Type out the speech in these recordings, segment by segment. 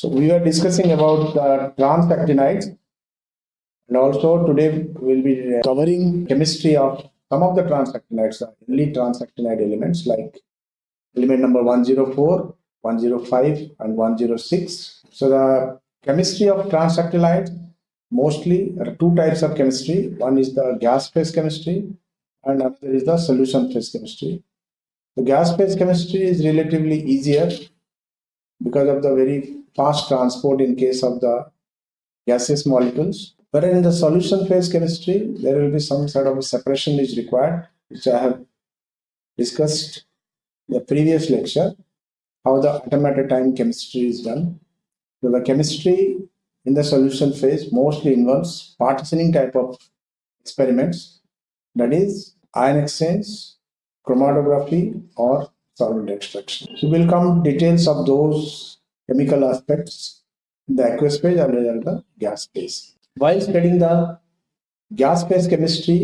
So we are discussing about the transactinides and also today we'll be uh, covering chemistry of some of the transactinides, the early transactinide elements like element number 104, 105 and 106. So the chemistry of transactinides mostly are two types of chemistry. One is the gas phase chemistry and another is the solution phase chemistry. The gas phase chemistry is relatively easier because of the very fast transport in case of the gaseous molecules. But in the solution phase chemistry, there will be some sort of separation is required, which I have discussed in the previous lecture, how the atom at a time chemistry is done. So the chemistry in the solution phase mostly involves partitioning type of experiments, that is ion exchange, chromatography, or solvent extraction. So we'll come details of those chemical aspects in the aqueous phase as well as the gas phase. While studying the gas phase chemistry,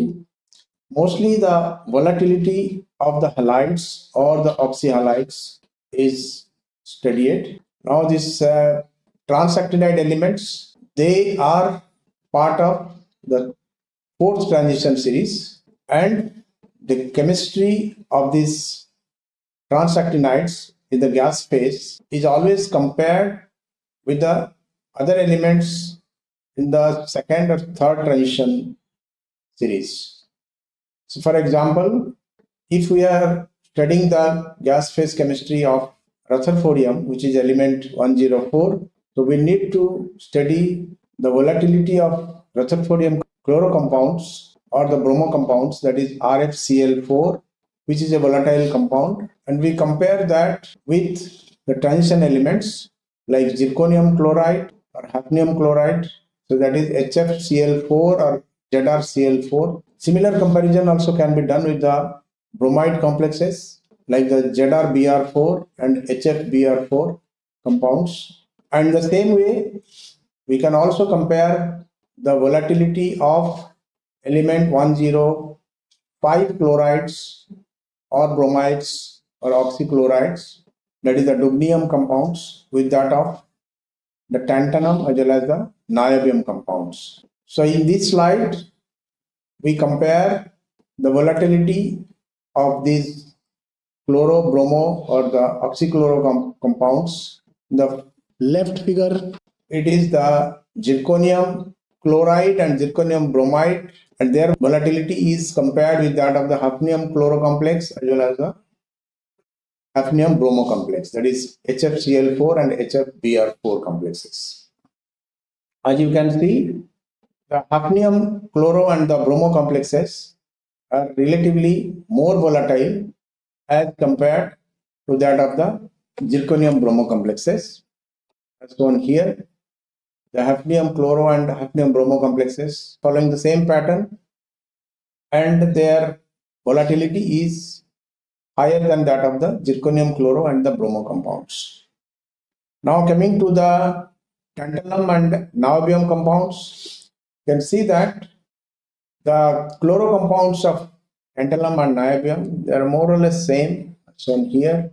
mostly the volatility of the halides or the oxyhalides is studied. Now these uh, transactinide elements, they are part of the fourth transition series and the chemistry of these transactinides in the gas phase is always compared with the other elements in the second or third transition series. So for example, if we are studying the gas phase chemistry of Rutherfordium, which is element 104, so we need to study the volatility of Rutherfordium chloro compounds or the bromo compounds, that is RFCl4, which is a volatile compound. And we compare that with the transition elements like zirconium chloride or hafnium chloride. So that is HFCl4 or ZrCl4. Similar comparison also can be done with the bromide complexes like the ZrBr4 and HFBr4 compounds. And the same way, we can also compare the volatility of element 105 chlorides or bromides or oxychlorides, that is the dubnium compounds with that of the tantalum as well as the niobium compounds. So in this slide, we compare the volatility of these chloro, bromo or the oxychloro com compounds. The left figure, it is the zirconium chloride and zirconium bromide and their volatility is compared with that of the hafnium chloro complex as well as the hafnium bromo complex that is HFCl4 and HFBr4 complexes. As you can see, the hafnium chloro and the bromo complexes are relatively more volatile as compared to that of the zirconium bromo complexes as shown here the hafnium chloro and hafnium bromo complexes following the same pattern and their volatility is higher than that of the zirconium chloro and the bromo compounds. Now coming to the tantalum and niobium compounds, you can see that the chloro compounds of tantalum and niobium, they are more or less same shown here.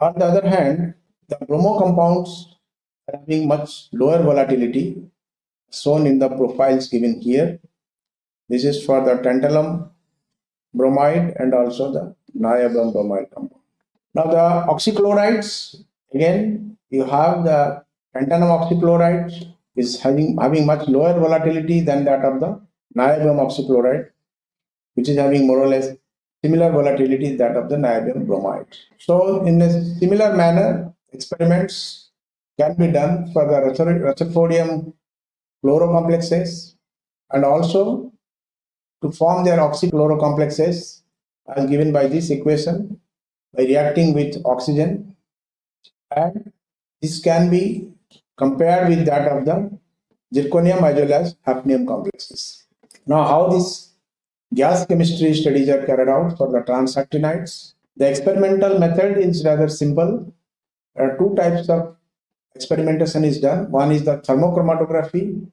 On the other hand, the bromo compounds having much lower volatility shown in the profiles given here. This is for the tantalum bromide and also the niobium bromide compound. Now the oxychlorides, again, you have the tantalum oxychloride is having, having much lower volatility than that of the niobium oxychloride, which is having more or less similar volatility that of the niobium bromide. So in a similar manner, experiments can be done for the Rutherfordium chlorocomplexes and also to form their oxychlorocomplexes as given by this equation by reacting with oxygen and this can be compared with that of the zirconium as well as hafnium complexes. Now how this gas chemistry studies are carried out for the transactinides. The experimental method is rather simple. There are two types of experimentation is done. One is the thermochromatography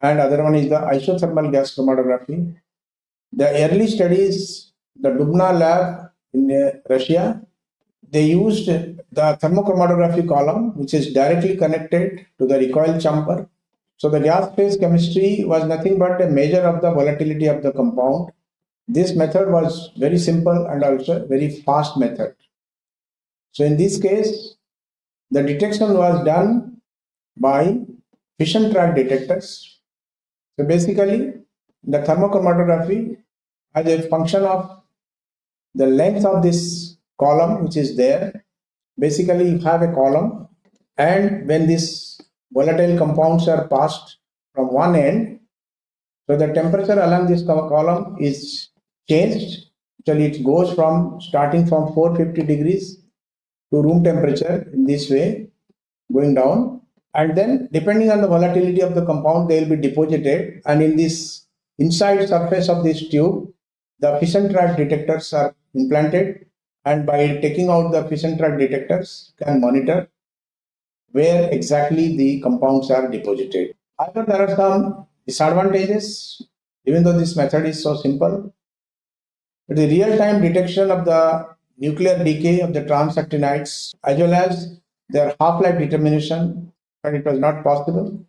and other one is the isothermal gas chromatography. The early studies, the Dubna lab in uh, Russia, they used the thermochromatography column, which is directly connected to the recoil chamber. So the gas phase chemistry was nothing but a measure of the volatility of the compound. This method was very simple and also very fast method. So in this case, the detection was done by fission track detectors. So basically, the thermochromatography as a function of the length of this column which is there basically you have a column and when these volatile compounds are passed from one end so the temperature along this column is changed till it goes from starting from 450 degrees to room temperature in this way going down and then depending on the volatility of the compound they will be deposited and in this inside surface of this tube the fission track detectors are implanted and by taking out the fission track detectors can monitor where exactly the compounds are deposited. However, there are some disadvantages even though this method is so simple. But the real-time detection of the nuclear decay of the transactinides as well as their half-life determination and it was not possible.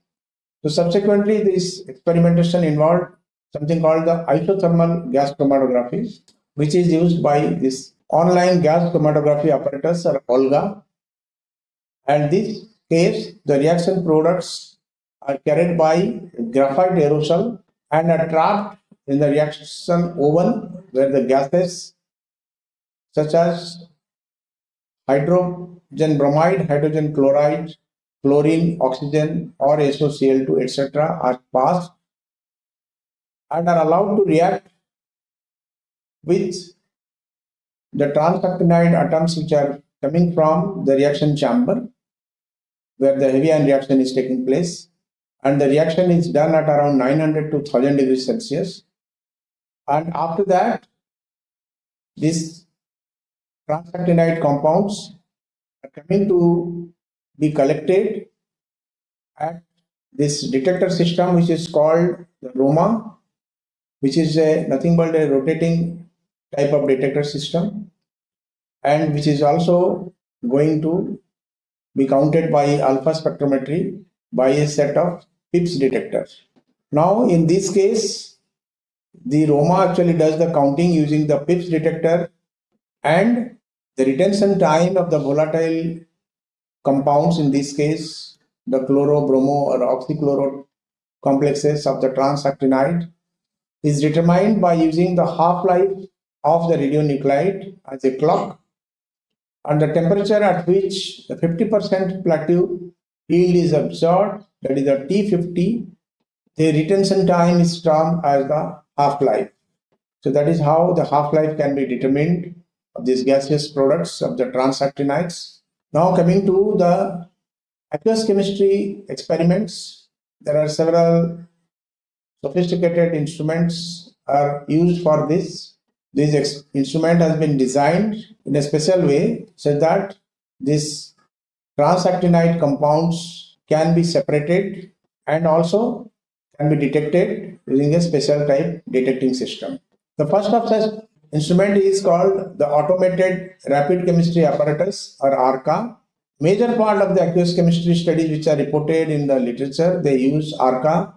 So subsequently this experimentation involved something called the isothermal gas chromatography which is used by this online gas chromatography apparatus or OLGA. And this case, the reaction products are carried by graphite aerosol and are trapped in the reaction oven where the gases such as hydrogen bromide, hydrogen chloride, chlorine, oxygen or SOCl2 etc. are passed and are allowed to react with the transactinide atoms which are coming from the reaction chamber where the heavy ion reaction is taking place and the reaction is done at around 900 to 1000 degrees Celsius and after that these transactinide compounds are coming to be collected at this detector system which is called the ROMA which is a nothing but a rotating type of detector system and which is also going to be counted by alpha spectrometry by a set of PIPS detectors. Now in this case, the ROMA actually does the counting using the PIPS detector and the retention time of the volatile compounds in this case the chloro, bromo or oxychloro complexes of the transactinide is determined by using the half-life of the radionuclide as a clock and the temperature at which the 50% plateau yield is observed, that is the T50, the retention time is termed as the half-life. So that is how the half-life can be determined these gaseous products of the transactinides. Now coming to the aqueous chemistry experiments, there are several sophisticated instruments are used for this this instrument has been designed in a special way so that this transactinide compounds can be separated and also can be detected using a special type detecting system. The first of such instrument is called the Automated Rapid Chemistry Apparatus or ARCA. Major part of the aqueous chemistry studies which are reported in the literature, they use ARCA,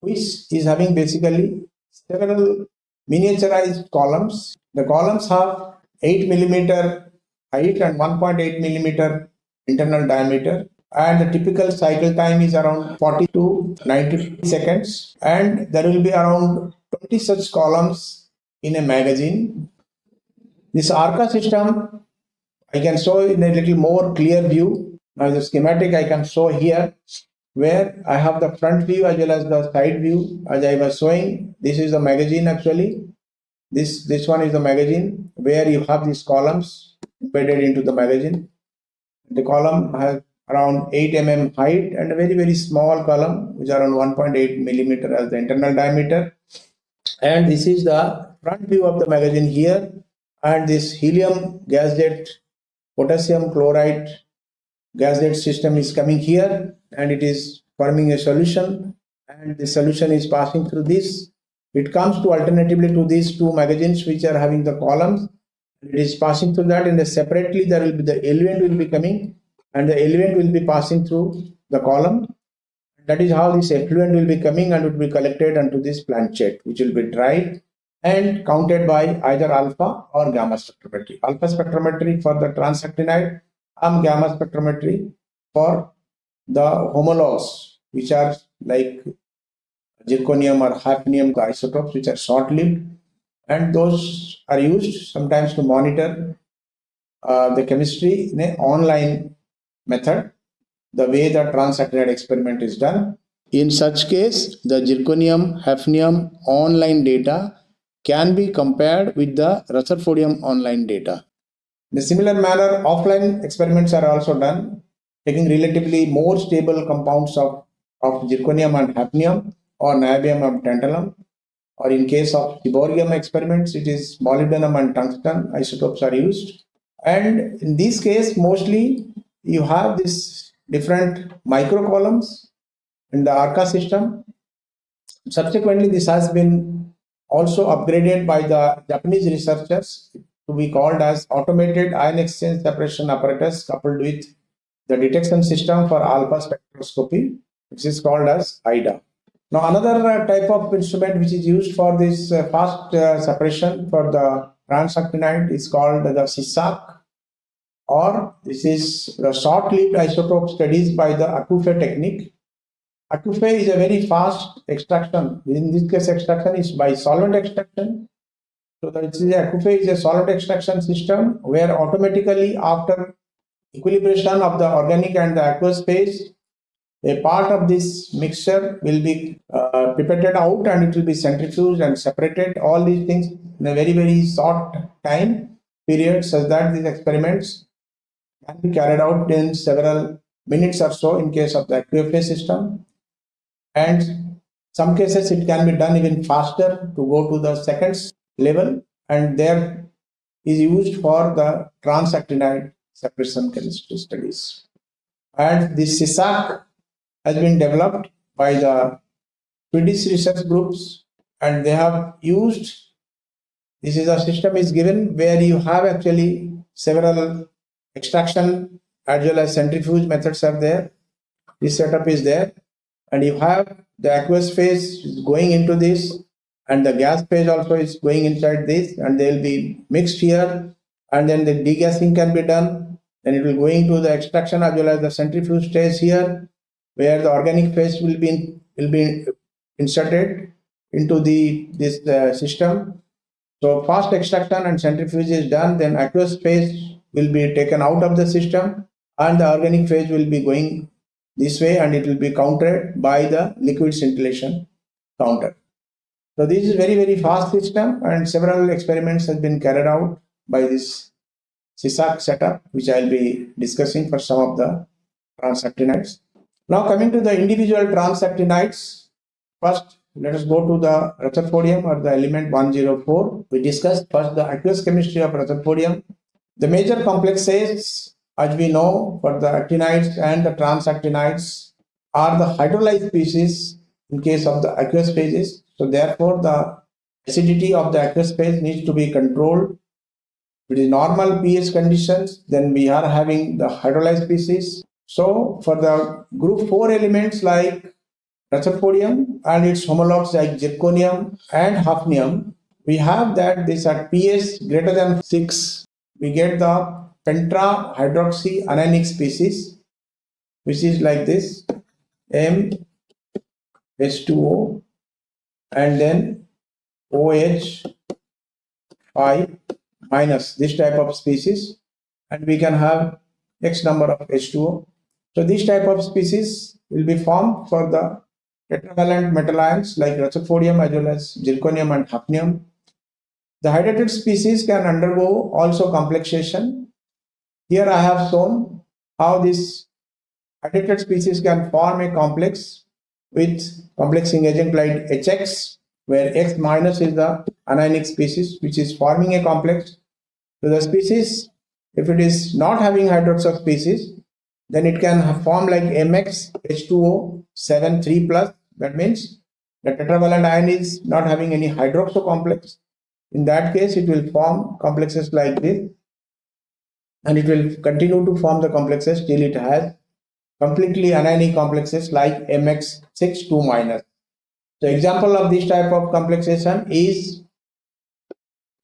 which is having basically several miniaturized columns. The columns have 8 millimeter height and 1.8 millimeter internal diameter and the typical cycle time is around 40 to 90 seconds and there will be around 20 such columns in a magazine. This ARCA system I can show in a little more clear view. Now the schematic I can show here where I have the front view as well as the side view as I was showing. This is the magazine actually. This, this one is the magazine where you have these columns embedded into the magazine. The column has around 8 mm height and a very very small column which is around 1.8 millimeter as the internal diameter. And this is the front view of the magazine here and this helium gas jet potassium chloride gas jet system is coming here and it is forming a solution and the solution is passing through this. It comes to alternatively to these two magazines which are having the columns It is passing through that, and separately there will be the element will be coming, and the element will be passing through the column. That is how this effluent will be coming and it will be collected onto this planchette, which will be dried and counted by either alpha or gamma spectrometry. Alpha spectrometry for the transactinide, and gamma spectrometry for the homologs, which are like zirconium or hafnium the isotopes, which are short-lived, and those are used sometimes to monitor uh, the chemistry in an online method, the way the transactinide experiment is done. In such case, the zirconium, hafnium online data can be compared with the Rutherfordium online data. In a similar manner, offline experiments are also done, taking relatively more stable compounds of, of zirconium and hafnium or niobium and tantalum or in case of Seaborgium experiments, it is molybdenum and tungsten isotopes are used. And in this case, mostly you have this different microcolumns in the ARCA system. Subsequently, this has been also upgraded by the Japanese researchers to be called as automated ion exchange separation apparatus coupled with the detection system for alpha spectroscopy, which is called as IDA. Now another uh, type of instrument which is used for this uh, fast uh, separation for the transactinide is called the SISAK or this is the short-lived isotope studies by the AKUFVE technique. AKUFVE is a very fast extraction. In this case, extraction is by solvent extraction. So that is AKUFVE is a solvent extraction system where automatically after equilibration of the organic and the aqueous phase, a part of this mixture will be uh, pipetted out and it will be centrifuged and separated all these things in a very very short time period such that these experiments can be carried out in several minutes or so in case of the QFA system and some cases it can be done even faster to go to the seconds level and there is used for the transactinide separation chemistry studies. And this SISAK has been developed by the Swedish research groups and they have used this is a system is given where you have actually several extraction as well as centrifuge methods are there. This setup is there and you have the aqueous phase is going into this and the gas phase also is going inside this and they will be mixed here and then the degassing can be done then it will go into the extraction as well as the centrifuge stage here where the organic phase will be will be inserted into the this uh, system. So fast extraction and centrifuge is done, then aqueous phase will be taken out of the system and the organic phase will be going this way and it will be countered by the liquid scintillation counter. So this is very very fast system and several experiments have been carried out by this SISAK setup which I will be discussing for some of the transactinides. Now coming to the individual transactinides, first let us go to the Rutherfordium or the element 104. We discussed first the aqueous chemistry of Rutherfordium. The major complexes as we know for the actinides and the transactinides are the hydrolyzed species in case of the aqueous phases. So therefore the acidity of the aqueous phase needs to be controlled. Is normal pH conditions, then we are having the hydrolyzed species so for the group 4 elements like Rutherfordium and its homologs like zirconium and hafnium, we have that these are pH greater than 6. We get the pentra-hydroxy anionic species, which is like this M H2O and then OH 5 minus this type of species and we can have X number of H2O so this type of species will be formed for the tetravalent metal ions like Rutherfordium as well as zirconium and hafnium. The hydrated species can undergo also complexation. Here I have shown how this hydrated species can form a complex with complexing agent like HX where X minus is the anionic species which is forming a complex. So the species if it is not having hydroxide species then it can form like mx h2o 7 3 plus. That means the tetravalent ion is not having any hydroxo complex. In that case, it will form complexes like this and it will continue to form the complexes till it has completely anionic complexes like MX6 2 minus. The example of this type of complexation is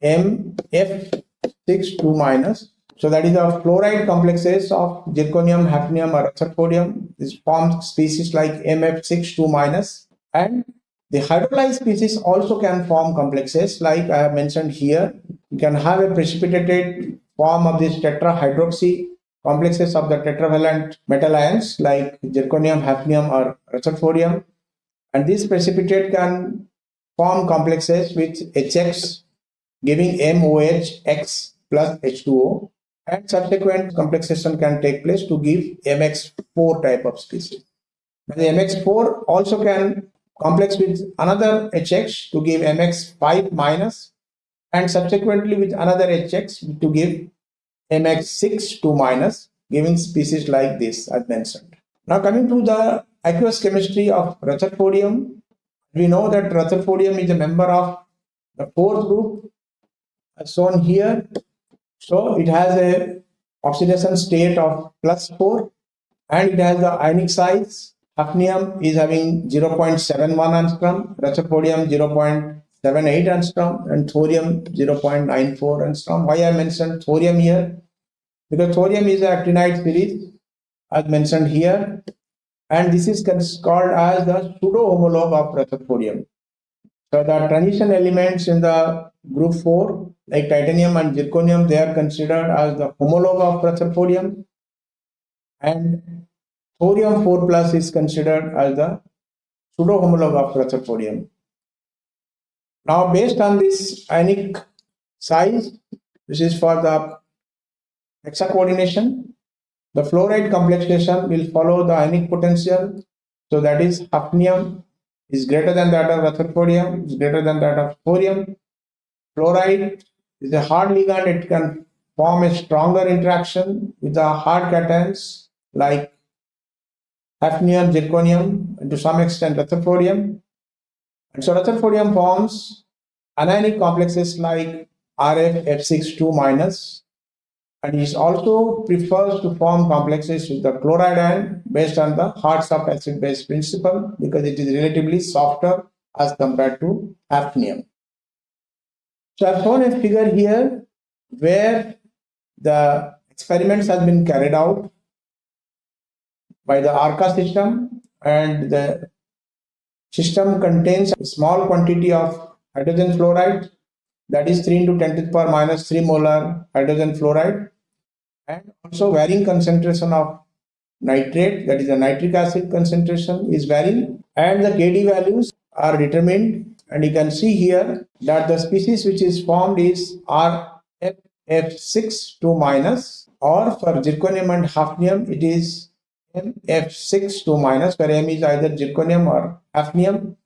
MF6 2 minus. So that is the fluoride complexes of zirconium, hafnium or rutherfordium. This forms species like MF6 2 minus and the hydrolyzed species also can form complexes like I have mentioned here. You can have a precipitated form of this tetrahydroxy complexes of the tetravalent metal ions like zirconium, hafnium or rutherfordium. And this precipitate can form complexes with HX giving MOH X plus H2O and subsequent complexation can take place to give MX4 type of species. Now the MX4 also can complex with another HX to give MX5 minus and subsequently with another HX to give MX6 2 minus giving species like this as mentioned. Now coming to the aqueous chemistry of Rutherfordium, we know that Rutherfordium is a member of the fourth group as shown here. So it has a oxidation state of plus 4 and it has the ionic size. Hafnium is having 0.71 angstrom, Rutherfordium 0.78 angstrom and thorium 0.94 angstrom. Why I mentioned thorium here? Because thorium is actinide series as mentioned here and this is called as the pseudo homologue of Rutherfordium. So the transition elements in the group 4 like titanium and zirconium they are considered as the homologue of Rutherfordium and thorium 4 plus is considered as the pseudo homologue of Rutherfordium. Now based on this ionic size which is for the hexa coordination the fluoride complexation will follow the ionic potential so that is hafnium is greater than that of Rutherfordium is greater than that of thorium Fluoride is a hard ligand. It can form a stronger interaction with the hard cations like hafnium, zirconium, and to some extent rutherfordium. And so rutherfordium forms anionic complexes like RF F62 minus and it also prefers to form complexes with the chloride ion based on the hard soft acid base principle because it is relatively softer as compared to hafnium. So I've shown a figure here where the experiments have been carried out by the ARCA system and the system contains a small quantity of hydrogen fluoride that is 3 into 10 to the power minus 3 molar hydrogen fluoride and also varying concentration of nitrate that is the nitric acid concentration is varying and the KD values are determined. And you can see here that the species which is formed is RF6 2 minus or for zirconium and hafnium it is MF6 2 minus where M is either zirconium or hafnium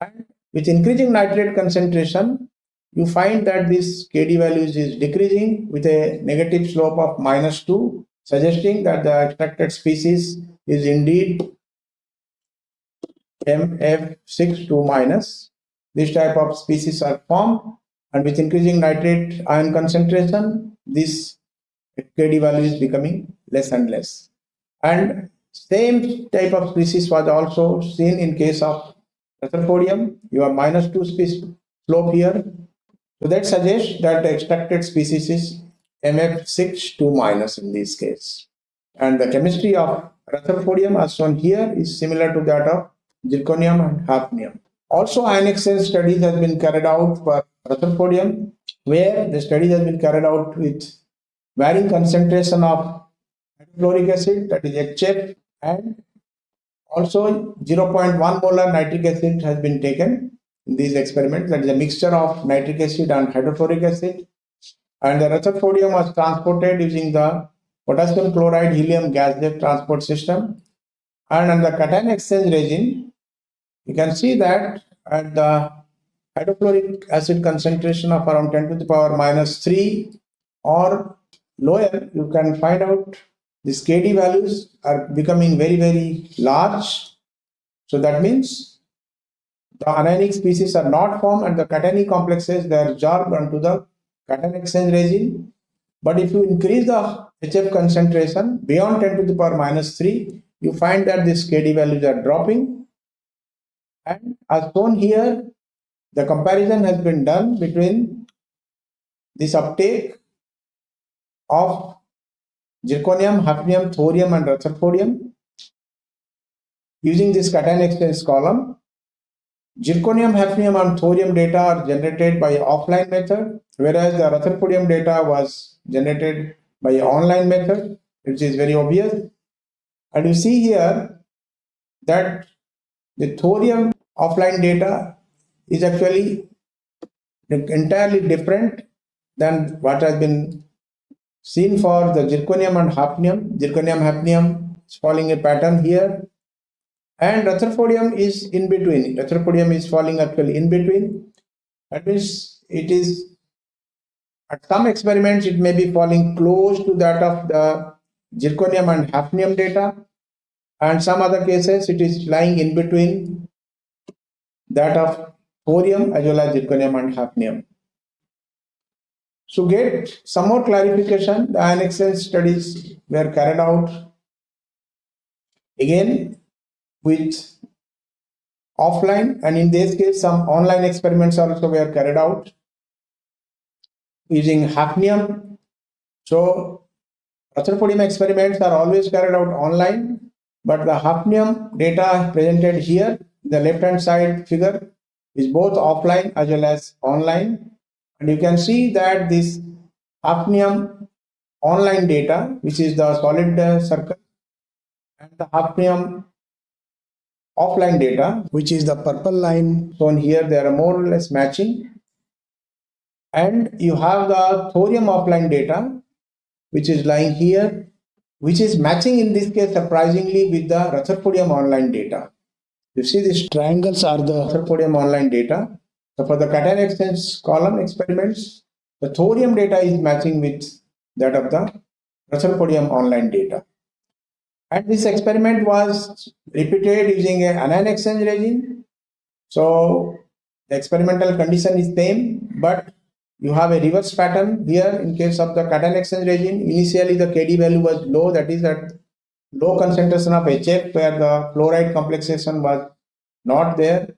and with increasing nitrate concentration you find that this KD values is decreasing with a negative slope of minus 2 suggesting that the extracted species is indeed MF6 2 minus this type of species are formed and with increasing nitrate ion concentration, this KD value is becoming less and less. And same type of species was also seen in case of Rutherfordium. You have minus 2 species slope here. So that suggests that the extracted species is MF6 2 minus in this case. And the chemistry of Rutherfordium as shown here is similar to that of zirconium and hafnium. Also, ion exchange studies has been carried out for Rutherfordium, where the study has been carried out with varying concentration of hydrofluoric acid, that is HF, and also 0.1 molar nitric acid has been taken in these experiments. That is a mixture of nitric acid and hydrofluoric acid. And the Rutherfordium was transported using the potassium chloride helium gas transport system. And on the cation exchange regime, you can see that at the hydrofluoric acid concentration of around 10 to the power minus 3 or lower, you can find out these KD values are becoming very, very large. So that means the anionic species are not formed and the cationic complexes they are jorbed onto the cation exchange regime. But if you increase the HF concentration beyond 10 to the power minus 3, you find that these KD values are dropping. And as shown here, the comparison has been done between this uptake of zirconium, hafnium, thorium and rutherfordium using this cation exchange column Zirconium, hafnium and thorium data are generated by offline method, whereas the rutherfordium data was generated by online method, which is very obvious. And you see here that the thorium offline data is actually entirely different than what has been seen for the zirconium and hafnium. Zirconium, hafnium is following a pattern here and Rutherfordium is in between. Rutherfordium is falling actually in between. That means it is at some experiments it may be falling close to that of the zirconium and hafnium data and some other cases it is lying in between that of thorium as well as zirconium and hafnium. So get some more clarification, the ion exchange studies were carried out. Again, with offline and in this case some online experiments also were carried out using hafnium. So Rutherfordium experiments are always carried out online but the hafnium data presented here the left hand side figure is both offline as well as online and you can see that this hafnium online data which is the solid uh, circle and the hafnium offline data, which is the purple line shown here, they are more or less matching. And you have the thorium offline data, which is lying here, which is matching in this case surprisingly with the Rutherfordium online data. You see these triangles are the Rutherfordium online data. So for the cation exchange column experiments, the thorium data is matching with that of the Rutherfordium online data. And this experiment was repeated using an anion exchange regime. So the experimental condition is same, but you have a reverse pattern here in case of the cation exchange regime. Initially the KD value was low, that is at low concentration of HF where the fluoride complexation was not there.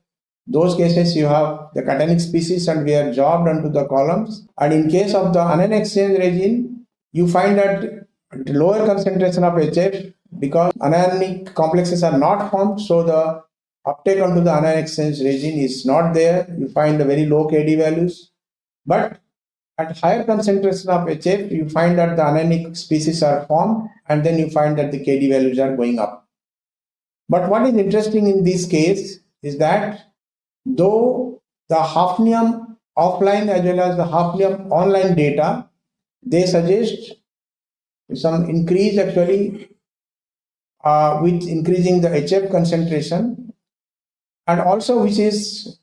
Those cases you have the cationic species and we are jobbed onto the columns. And in case of the anion exchange regime, you find that lower concentration of HF because anionic complexes are not formed so the uptake onto the anion exchange regime is not there. You find the very low kd values. But at higher concentration of hf you find that the anionic species are formed and then you find that the kd values are going up. But what is interesting in this case is that though the hafnium offline as well as the hafnium online data they suggest some increase actually uh, with increasing the HF concentration and also which is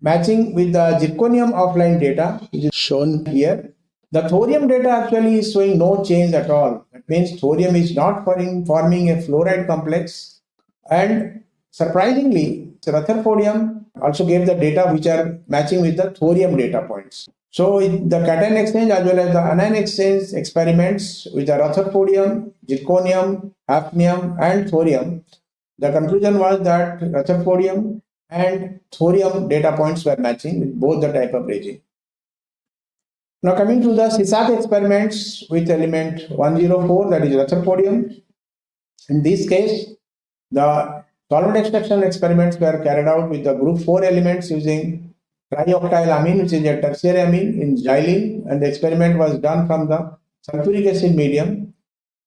matching with the zirconium offline data which is shown here. The thorium data actually is showing no change at all. That means thorium is not forming, a fluoride complex and surprisingly Rutherfordium also gave the data which are matching with the thorium data points. So the cation exchange as well as the anion exchange experiments with the Rutherfordium, zirconium, hafnium and thorium, the conclusion was that Rutherfordium and thorium data points were matching with both the type of regime. Now coming to the SISAK experiments with element 104 that is Rutherfordium. In this case, the solvent extraction experiments were carried out with the group 4 elements using trioctyl amine, which is a tertiary amine in xylene, and the experiment was done from the sulfuric acid medium.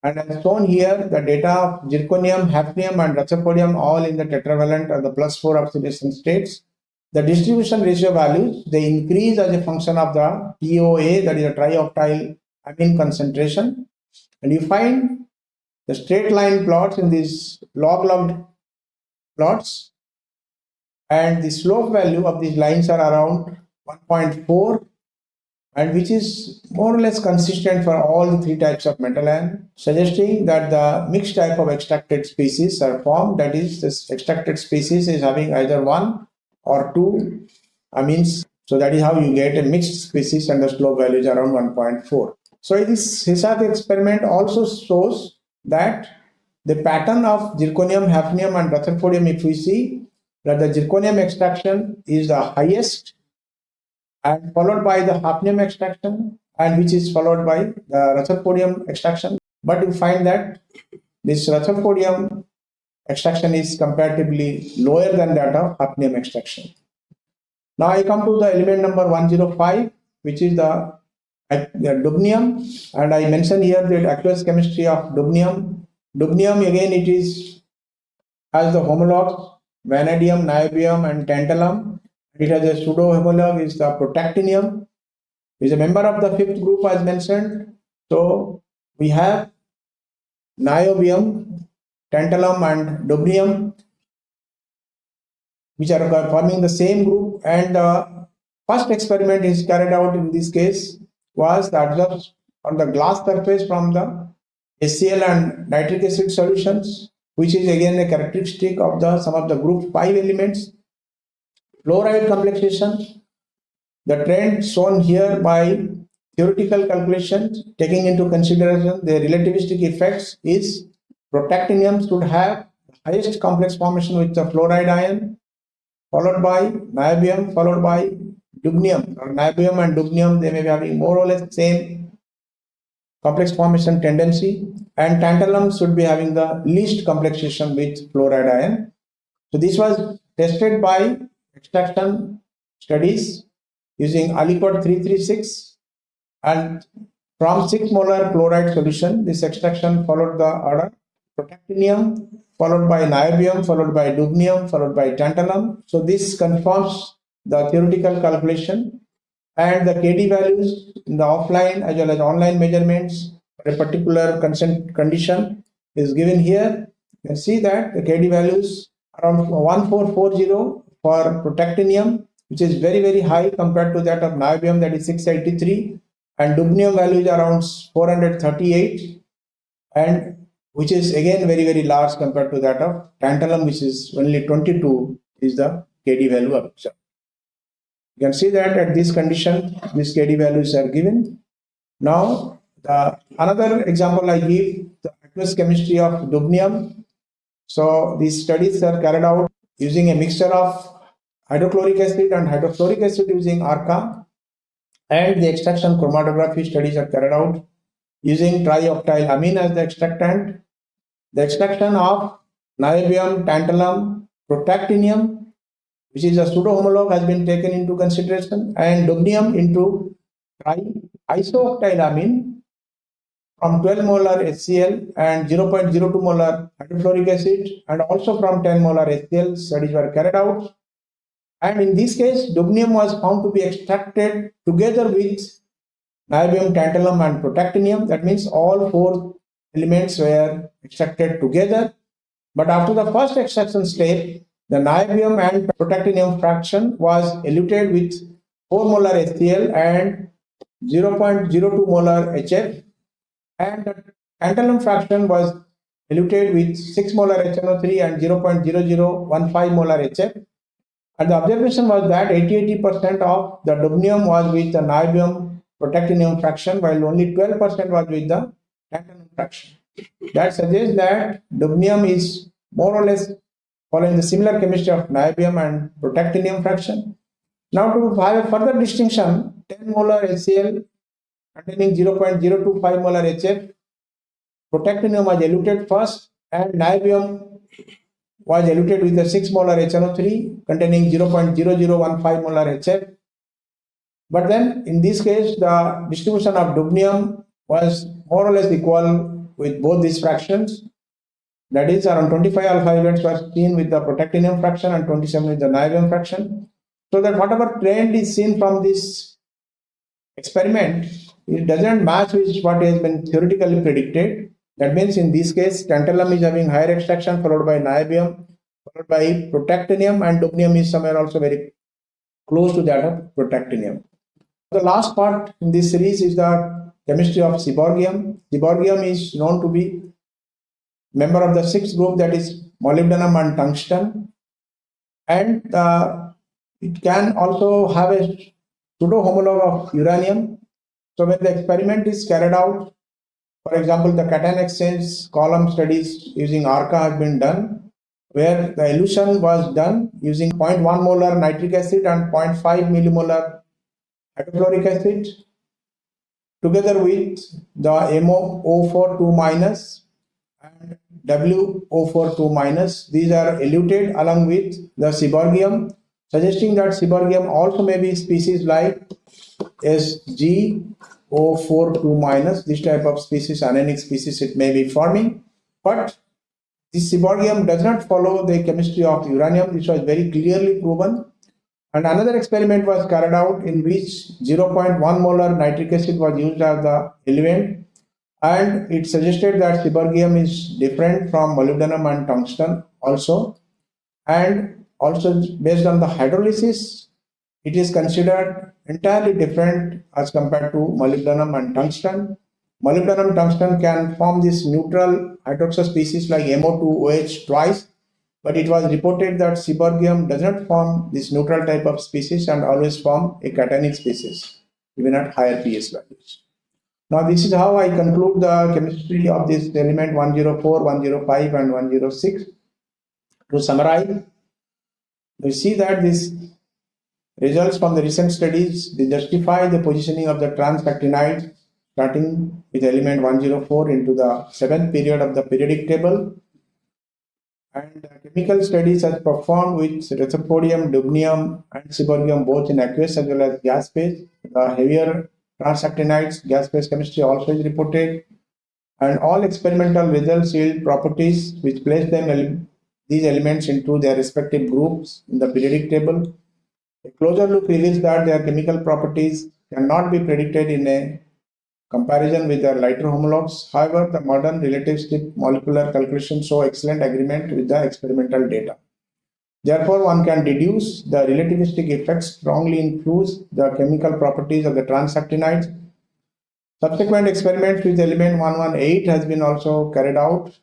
And as shown here, the data of zirconium, hafnium, and rutherfordium all in the tetravalent or the plus 4 oxidation states. The distribution ratio values, they increase as a function of the TOA, that is a trioctyl amine concentration. And you find the straight line plots in these log-logged plots and the slope value of these lines are around 1.4 and which is more or less consistent for all the three types of metal ion, suggesting that the mixed type of extracted species are formed, that is, this extracted species is having either one or 2 amines. So that is how you get a mixed species and the slope value is around 1.4. So this HISAC experiment also shows that the pattern of zirconium, hafnium and rutherfordium if we see that the zirconium extraction is the highest and followed by the hafnium extraction and which is followed by the rutherfordium extraction. But you find that this rutherfordium extraction is comparatively lower than that of hafnium extraction. Now I come to the element number 105, which is the, the dubnium, and I mentioned here the aqueous chemistry of dubnium. Dubnium again it is has the homologs vanadium, niobium, and tantalum. It has a pseudo homolog is the protactinium. Is a member of the fifth group as mentioned. So we have niobium, tantalum, and dubnium, which are forming the same group. And the first experiment is carried out in this case was the observed on the glass surface from the HCl and nitric acid solutions, which is again a characteristic of the some of the group 5 elements. Fluoride complexation, the trend shown here by theoretical calculations taking into consideration the relativistic effects is protactinium should have highest complex formation with the fluoride ion followed by niobium followed by dubnium or niobium and dubnium they may be having more or less same complex formation tendency and tantalum should be having the least complexation with fluoride ion. So this was tested by extraction studies using Aliquat 336 and from 6 molar chloride solution this extraction followed the order protactinium followed by niobium followed by dubnium followed by tantalum. So this confirms the theoretical calculation and the kd values in the offline as well as online measurements for a particular consent condition is given here. You can see that the kd values around 1440 for protactinium which is very very high compared to that of niobium that is 683 and dubnium value is around 438 and which is again very very large compared to that of tantalum which is only 22 is the kd value of. You can see that at this condition these kd values are given. Now the another example I give the aqueous chemistry of dubnium. So these studies are carried out using a mixture of hydrochloric acid and hydrofluoric acid using ARCA and the extraction chromatography studies are carried out using trioctyl amine as the extractant the extraction of niobium, tantalum, protactinium, which is a pseudo-homologue has been taken into consideration, and dubnium into isooctylamine from 12 molar HCl and 0.02 molar hydrofluoric acid, and also from 10 molar HCl studies were carried out. And in this case, dubnium was found to be extracted together with niobium, tantalum, and protactinium. That means all four elements were extracted together. But after the first extraction step, the niobium and protactinium fraction was eluted with 4 molar HCl and 0.02 molar HF and the tantalum fraction was eluted with 6 molar HNO3 and 0.0015 molar HF. And the observation was that 80-80% of the dubnium was with the niobium protactinium fraction while only 12% was with the tantalum fraction. That suggests that dubnium is more or less following the similar chemistry of niobium and protactinium fraction. Now to have a further distinction, 10 molar HCl containing 0.025 molar HF, protactinium was eluted first and niobium was eluted with the 6 molar HNO3 containing 0.0015 molar HF. But then in this case, the distribution of dubnium was more or less equal with both these fractions. That is around 25 alpha events were seen with the protactinium fraction and 27 with the niobium fraction. So that whatever trend is seen from this experiment, it doesn't match with what has been theoretically predicted. That means in this case, tantalum is having higher extraction followed by niobium, followed by protactinium and dubnium is somewhere also very close to that of protactinium. The last part in this series is the chemistry of seaborgium. Seaborgium is known to be member of the sixth group that is molybdenum and tungsten. And the It can also have a pseudo homologue of uranium. So when the experiment is carried out, for example, the cation exchange column studies using ARCA has been done, where the elution was done using 0.1 molar nitric acid and 0.5 millimolar hydrochloric acid together with the MO042 minus and WO42 minus. These are eluted along with the seaborgium, suggesting that seaborgium also may be species like SgO42 minus. This type of species, anionic species, it may be forming, but this seaborgium does not follow the chemistry of uranium. This was very clearly proven and another experiment was carried out in which 0.1 molar nitric acid was used as the eluent and it suggested that seaborgium is different from molybdenum and tungsten also and also based on the hydrolysis it is considered entirely different as compared to molybdenum and tungsten. Molybdenum tungsten can form this neutral hydroxide species like MO2OH twice but it was reported that seaborgium does not form this neutral type of species and always form a cationic species, even at higher pH values. Now this is how I conclude the chemistry of this element 104, 105 and 106. To summarize, we see that these results from the recent studies, they justify the positioning of the transactinide starting with element 104 into the seventh period of the periodic table and chemical studies are performed with rutherfordium, dubnium, and seaborgium both in aqueous as well as gas phase. The heavier transactinides, gas phase chemistry also is reported. And all experimental results yield properties which place them ele these elements into their respective groups in the periodic table. A closer look reveals that their chemical properties cannot be predicted in a comparison with their lighter homologues. However, the modern relativistic molecular calculations show excellent agreement with the experimental data. Therefore, one can deduce the relativistic effects strongly influence the chemical properties of the transactinides. Subsequent experiments with element 118 has been also carried out.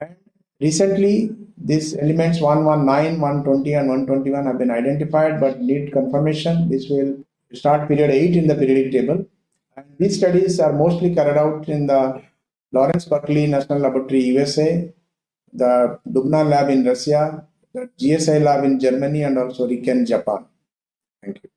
And recently, these elements 119, 120 and 121 have been identified but need confirmation. This will start period 8 in the periodic table. And these studies are mostly carried out in the Lawrence Berkeley National Laboratory, USA, the Dubna lab in Russia, the GSI lab in Germany, and also RIKEN, Japan. Thank you.